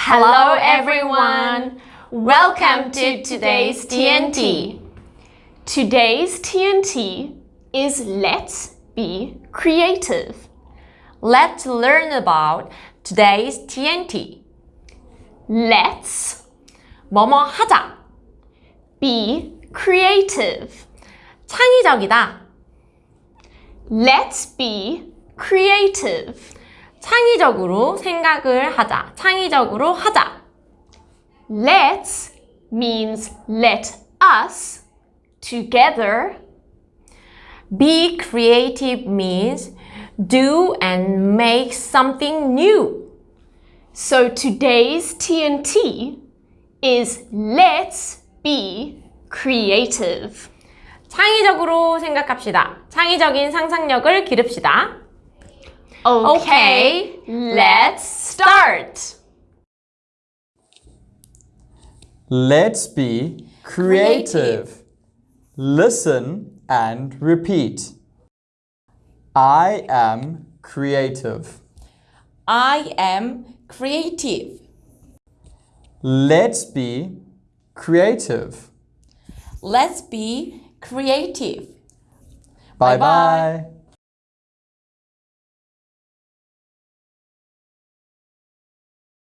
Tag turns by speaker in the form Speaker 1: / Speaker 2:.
Speaker 1: Hello everyone! Welcome to today's TNT. Today's TNT is Let's Be Creative.
Speaker 2: Let's learn about today's TNT.
Speaker 1: Let's
Speaker 2: 뭐뭐 하자.
Speaker 1: be creative.
Speaker 2: 창의적이다.
Speaker 1: Let's be creative.
Speaker 2: 창의적으로 생각을 하자. 창의적으로 하자.
Speaker 1: Let's means let us together.
Speaker 2: Be creative means do and make something new.
Speaker 1: So today's TNT is let's be creative.
Speaker 2: 창의적으로 생각합시다. 창의적인 상상력을 기릅시다.
Speaker 1: Okay, let's start.
Speaker 3: Let's be creative. Listen and repeat. I am creative.
Speaker 4: I am creative.
Speaker 3: Let's be creative.
Speaker 4: Let's be creative.
Speaker 3: Bye
Speaker 4: Bye-bye.
Speaker 3: bye.